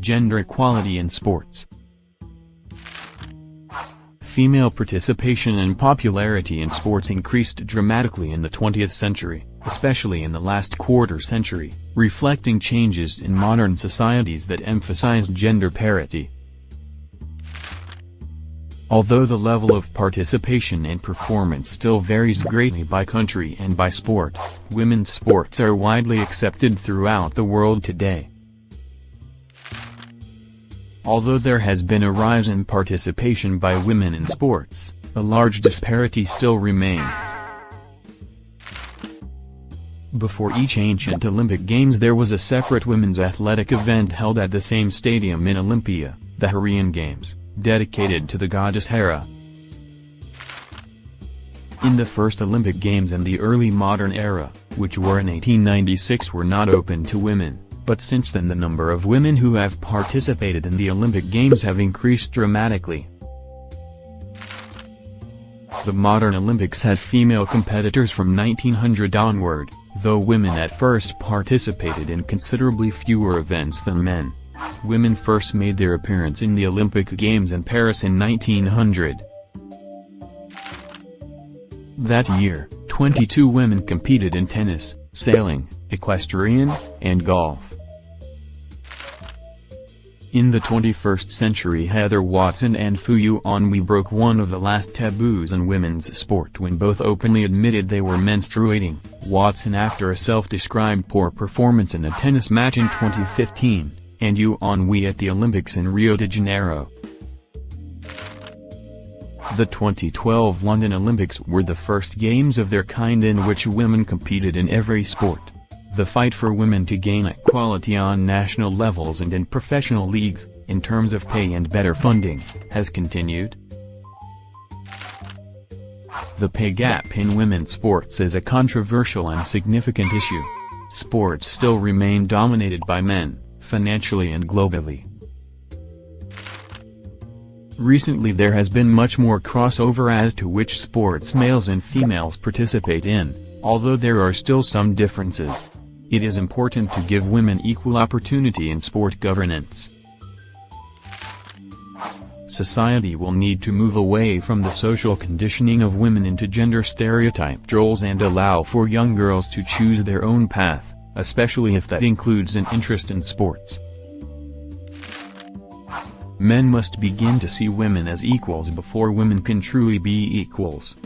Gender equality in sports Female participation and popularity in sports increased dramatically in the 20th century, especially in the last quarter century, reflecting changes in modern societies that emphasized gender parity. Although the level of participation and performance still varies greatly by country and by sport, women's sports are widely accepted throughout the world today. Although there has been a rise in participation by women in sports, a large disparity still remains. Before each ancient Olympic Games there was a separate women's athletic event held at the same stadium in Olympia, the Heraean Games, dedicated to the goddess Hera. In the first Olympic Games and the early modern era, which were in 1896 were not open to women but since then the number of women who have participated in the Olympic Games have increased dramatically. The modern Olympics had female competitors from 1900 onward, though women at first participated in considerably fewer events than men. Women first made their appearance in the Olympic Games in Paris in 1900. That year, 22 women competed in tennis, sailing, equestrian, and golf. In the 21st century Heather Watson and Fu Yuanhui broke one of the last taboos in women's sport when both openly admitted they were menstruating, Watson after a self-described poor performance in a tennis match in 2015, and Yuanhui at the Olympics in Rio de Janeiro. The 2012 London Olympics were the first games of their kind in which women competed in every sport. The fight for women to gain equality on national levels and in professional leagues, in terms of pay and better funding, has continued. The pay gap in women's sports is a controversial and significant issue. Sports still remain dominated by men, financially and globally. Recently there has been much more crossover as to which sports males and females participate in, although there are still some differences. It is important to give women equal opportunity in sport governance. Society will need to move away from the social conditioning of women into gender stereotype roles and allow for young girls to choose their own path, especially if that includes an interest in sports. Men must begin to see women as equals before women can truly be equals.